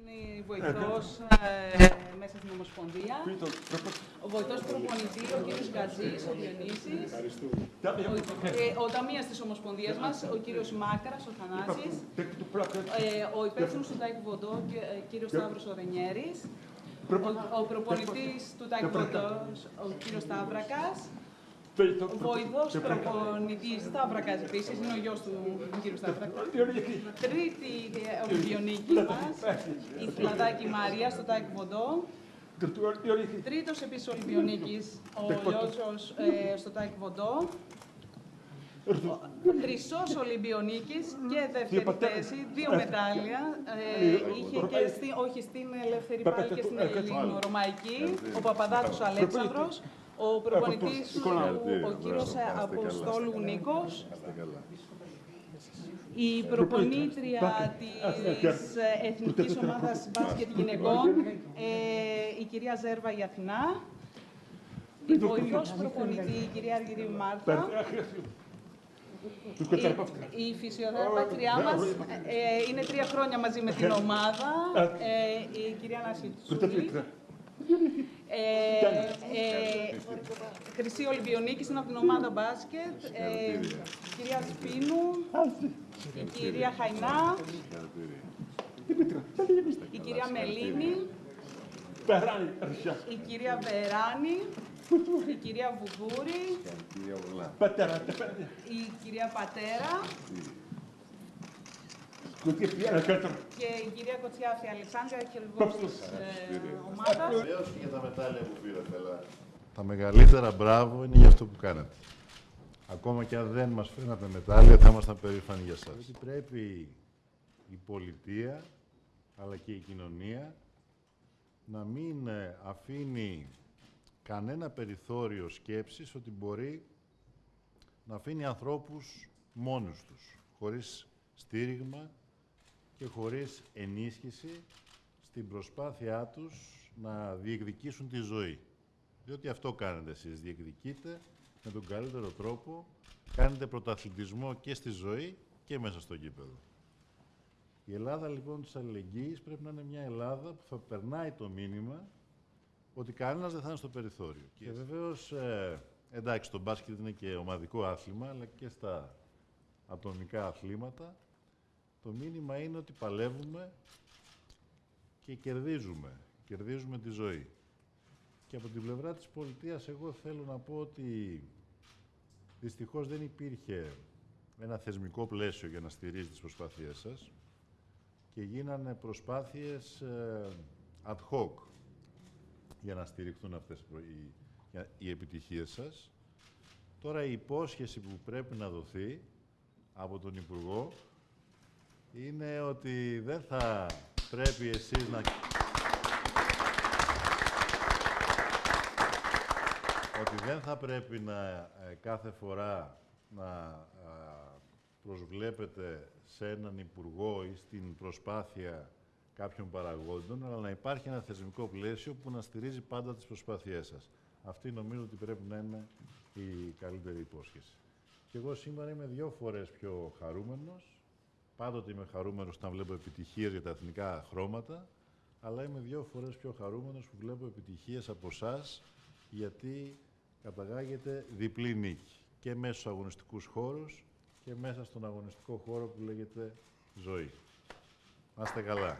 Είναι βοηθός ε, μέσα στην Ομοσπονδία. Ο βοηθός προπονητής, ο κύριος Γκαζής, ο Διονύσης. Ο, ε, ο ταμείας της Ομοσπονδίας μας, ο κύριος Μάκαρας, ο Θανάσης. Ε, ο υπεύθυνος του Τάε Κβον Ντο, ο κύριος Σταύρος Ορενιέρης. Ο, ο προπονητής του Τάε Κβον Ντο, ο κύριος Σταύρακας. Ο βοηθός προπονητής Σταύρακας επίσης, είναι ο γιος του κύριου Σταύρακα. Τρίτη ε, Ολυμπιονίκη μας, η Φλαδάκη Μαρία στο Τάε Κβον Ντο. Τρίτος επίσης Ολυμπιονίκης, ο Λιώτσος ε, στο Τάε Κβον Ντο. Τρίτος Ολυμπιονίκης και δεύτερη θέση, δύο μετάλλια. Ε, είχε και στη, όχι στην ελεύθερη πάλι και στην ελληνορωμαϊκή, ο Παπαδάτος Αλέξανδρος, ο προπονητής του, ο κύριος Αποστόλου Νίκος, η προπονήτρια της Εθνικής Ομάδας Μπάσκετ Γυναικών, ε, η κυρία Ζέρβα η Αθηνά, η βοηθός προπονητή, η κυρία Αργυρίου Μάρθα, η, η φυσιοθεραπεύτριά μας ε, είναι τρία χρόνια μαζί με την ομάδα, ε, η κυρία Νασίτσουλη. Ε, ε, Χρυσή Ολυμπιονίκη είναι από την ομάδα μπάσκετ. Ε, η κυρία Σπίνου, η κυρία Χαϊνά, η κυρία Μελίνη, η κυρία Βεράνη, η κυρία Βουδούρη, η κυρία Πατέρα και η κυρία Κοτσιάφη Αλεξάνδρα, χελβός της ε, ομάδας. Βεβαίως και για τα μετάλλια που πήρατε, αλλά Τα μεγαλύτερα μπράβο είναι για αυτό που κάνατε. Ακόμα και αν δεν μας φέρνατε μετάλλια, θα ήμασταν περήφανοι για σας. Γιατί πρέπει η πολιτεία, αλλά και η κοινωνία, να μην ε, αφήνει κανένα περιθώριο σκέψης ότι μπορεί να αφήνει ανθρώπους μόνους τους, χωρίς στήριγμα και χωρίς ενίσχυση στην προσπάθειά τους να διεκδικήσουν τη ζωή. Διότι αυτό κάνετε εσείς, διεκδικείτε με τον καλύτερο τρόπο, κάνετε πρωταθλητισμό και στη ζωή και μέσα στο γήπεδο. Η Ελλάδα λοιπόν της αλληλεγγύης πρέπει να είναι μια Ελλάδα που θα περνάει το μήνυμα ότι κανένας δεν θα είναι στο περιθώριο. Και βεβαίως, ε, εντάξει, το μπάσκετ είναι και ομαδικό άθλημα, αλλά και στα ατομικά αθλήματα, το μήνυμα είναι ότι παλεύουμε και κερδίζουμε. Κερδίζουμε τη ζωή. Και από την πλευρά της πολιτείας εγώ θέλω να πω ότι δυστυχώς δεν υπήρχε ένα θεσμικό πλαίσιο για να στηρίζει τις προσπάθειές σας και γίνανε προσπάθειες ε, ad hoc για να στηριχθούν αυτές οι, για- οι επιτυχίες σας. Τώρα η υπόσχεση που πρέπει να δοθεί από τον Υπουργό είναι ότι δεν θα πρέπει εσείς να... ότι δεν θα πρέπει να ε, κάθε φορά να α, προσβλέπετε σε έναν υπουργό ή στην προσπάθεια κάποιων παραγόντων, αλλά να υπάρχει ένα θεσμικό πλαίσιο που να στηρίζει πάντα τις προσπάθειές σας. Αυτή νομίζω ότι πρέπει να είναι η καλύτερη υπόσχεση. Και εγώ σήμερα είμαι δύο φορές πιο χαρούμενος. Πάντοτε είμαι χαρούμενος όταν βλέπω επιτυχίες για τα εθνικά χρώματα, αλλά είμαι δύο φορές πιο χαρούμενος που βλέπω επιτυχίες από εσάς, γιατί καταγάγεται διπλή νίκη. Και μέσα στους αγωνιστικούς χώρους και μέσα στον αγωνιστικό χώρο που λέγεται ζωή. Να είστε καλά.